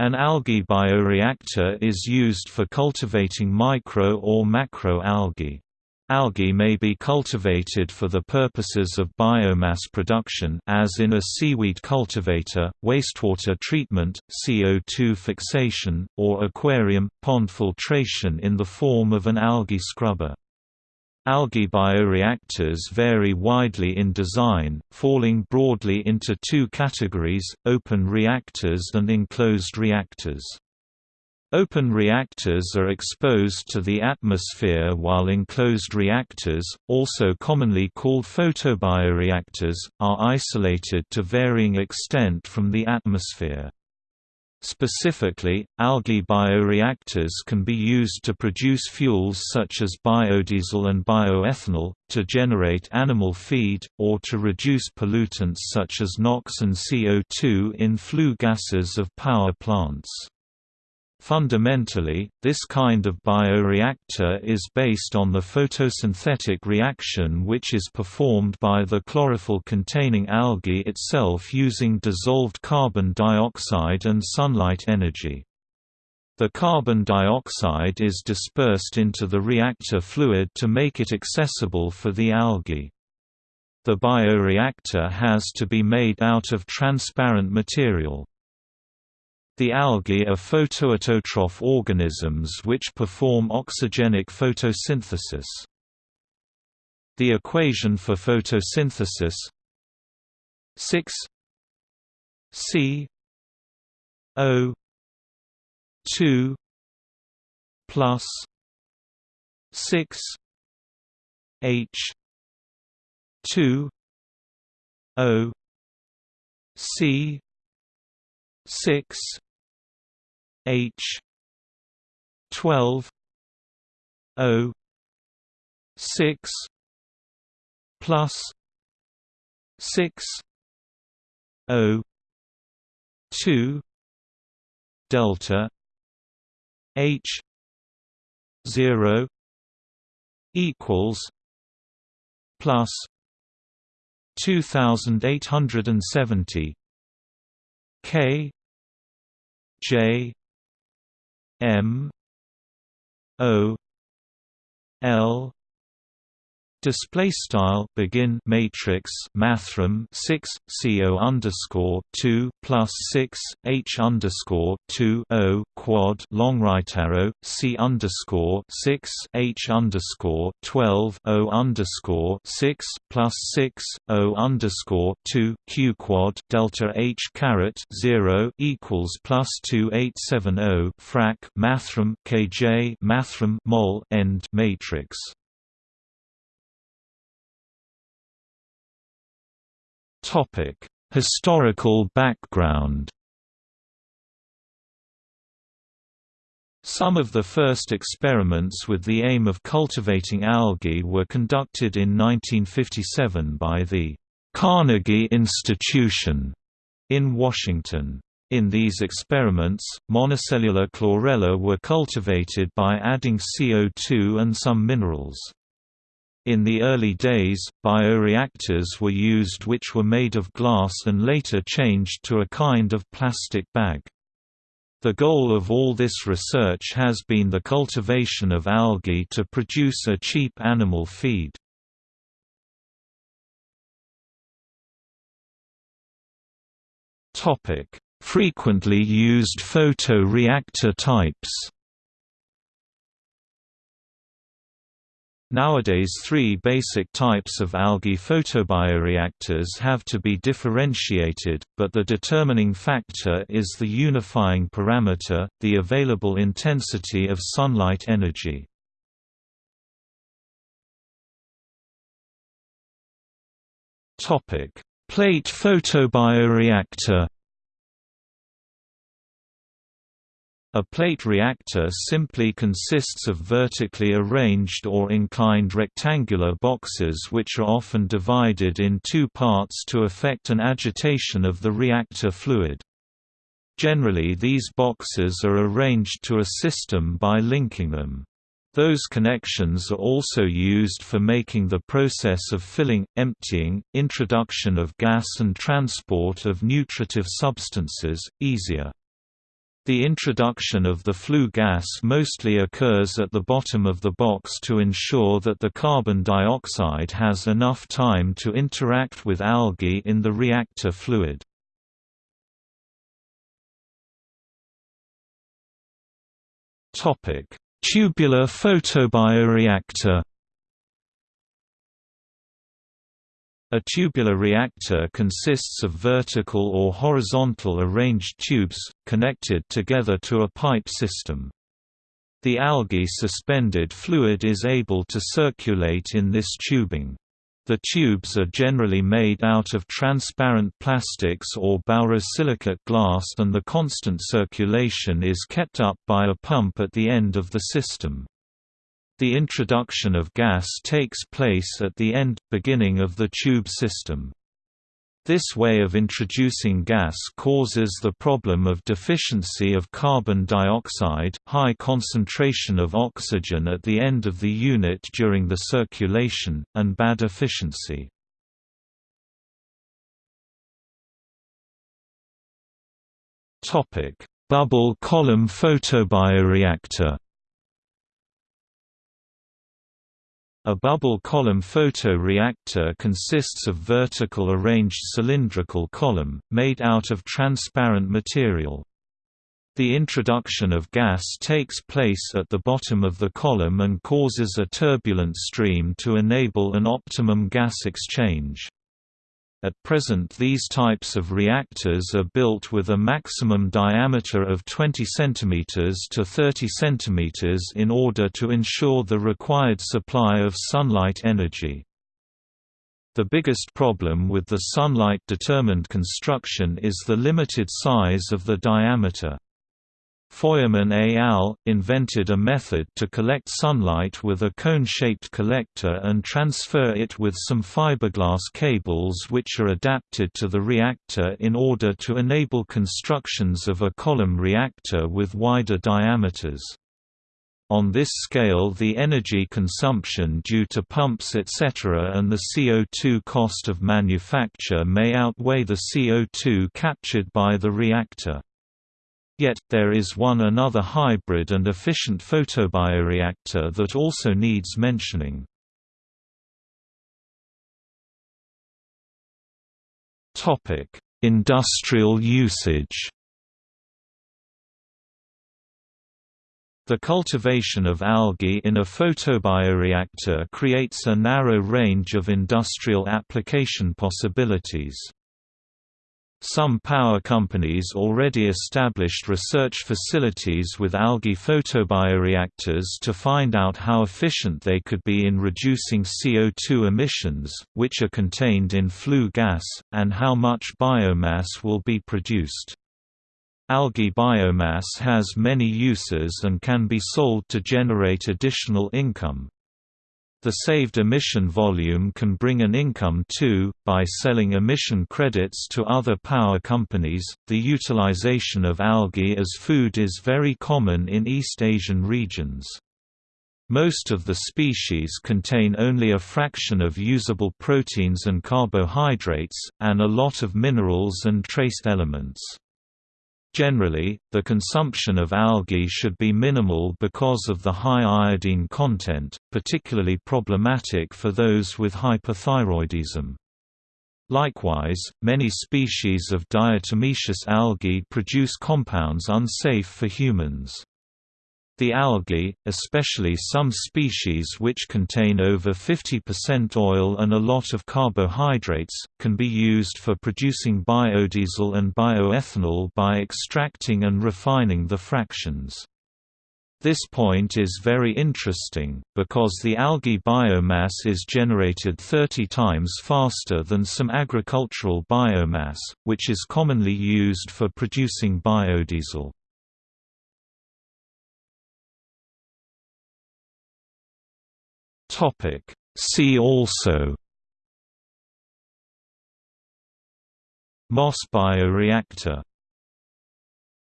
An algae bioreactor is used for cultivating micro or macro algae. Algae may be cultivated for the purposes of biomass production as in a seaweed cultivator, wastewater treatment, CO2 fixation, or aquarium, pond filtration in the form of an algae scrubber. Algae bioreactors vary widely in design, falling broadly into two categories, open reactors and enclosed reactors. Open reactors are exposed to the atmosphere while enclosed reactors, also commonly called photobioreactors, are isolated to varying extent from the atmosphere. Specifically, algae bioreactors can be used to produce fuels such as biodiesel and bioethanol, to generate animal feed, or to reduce pollutants such as NOx and CO2 in flue gases of power plants. Fundamentally, this kind of bioreactor is based on the photosynthetic reaction which is performed by the chlorophyll-containing algae itself using dissolved carbon dioxide and sunlight energy. The carbon dioxide is dispersed into the reactor fluid to make it accessible for the algae. The bioreactor has to be made out of transparent material. The algae are photoautotroph organisms which perform oxygenic photosynthesis. The equation for photosynthesis 6 C O 2 plus 6 H 2 O C six H. twelve. O. six. plus six. O. two. Delta H. zero equals plus two thousand eight hundred and seventy K J M O L Display style begin matrix mathrm six co underscore two plus six h underscore two o quad long right arrow c underscore six h underscore twelve o underscore six plus six o underscore two q quad delta h caret zero equals plus two eight seven o frac mathrm kj mathrm mol end matrix Topic: Historical background. Some of the first experiments with the aim of cultivating algae were conducted in 1957 by the Carnegie Institution in Washington. In these experiments, monocellular chlorella were cultivated by adding CO2 and some minerals. In the early days, bioreactors were used which were made of glass and later changed to a kind of plastic bag. The goal of all this research has been the cultivation of algae to produce a cheap animal feed. Frequently used photoreactor types Nowadays three basic types of algae photobioreactors have to be differentiated, but the determining factor is the unifying parameter, the available intensity of sunlight energy. Plate photobioreactor A plate reactor simply consists of vertically arranged or inclined rectangular boxes which are often divided in two parts to effect an agitation of the reactor fluid. Generally these boxes are arranged to a system by linking them. Those connections are also used for making the process of filling, emptying, introduction of gas and transport of nutritive substances, easier. The introduction of the flue gas mostly occurs at the bottom of the box to ensure that the carbon dioxide has enough time to interact with algae in the reactor fluid. Tubular photobioreactor A tubular reactor consists of vertical or horizontal arranged tubes, connected together to a pipe system. The algae suspended fluid is able to circulate in this tubing. The tubes are generally made out of transparent plastics or borosilicate glass and the constant circulation is kept up by a pump at the end of the system. The introduction of gas takes place at the end, beginning of the tube system. This way of introducing gas causes the problem of deficiency of carbon dioxide, high concentration of oxygen at the end of the unit during the circulation, and bad efficiency. Bubble column photobioreactor A bubble column photoreactor consists of vertical arranged cylindrical column, made out of transparent material. The introduction of gas takes place at the bottom of the column and causes a turbulent stream to enable an optimum gas exchange. At present these types of reactors are built with a maximum diameter of 20 cm to 30 cm in order to ensure the required supply of sunlight energy. The biggest problem with the sunlight-determined construction is the limited size of the diameter. Feuermann et al. invented a method to collect sunlight with a cone-shaped collector and transfer it with some fiberglass cables which are adapted to the reactor in order to enable constructions of a column reactor with wider diameters. On this scale the energy consumption due to pumps etc. and the CO2 cost of manufacture may outweigh the CO2 captured by the reactor. Yet, there is one another hybrid and efficient photobioreactor that also needs mentioning. Industrial usage The cultivation of algae in a photobioreactor creates a narrow range of industrial application possibilities. Some power companies already established research facilities with algae photobioreactors to find out how efficient they could be in reducing CO2 emissions, which are contained in flue gas, and how much biomass will be produced. Algae biomass has many uses and can be sold to generate additional income. The saved emission volume can bring an income too, by selling emission credits to other power companies. The utilization of algae as food is very common in East Asian regions. Most of the species contain only a fraction of usable proteins and carbohydrates, and a lot of minerals and trace elements. Generally, the consumption of algae should be minimal because of the high iodine content, particularly problematic for those with hypothyroidism. Likewise, many species of diatomaceous algae produce compounds unsafe for humans. The algae, especially some species which contain over 50% oil and a lot of carbohydrates, can be used for producing biodiesel and bioethanol by extracting and refining the fractions. This point is very interesting, because the algae biomass is generated 30 times faster than some agricultural biomass, which is commonly used for producing biodiesel. Topic. See also Moss bioreactor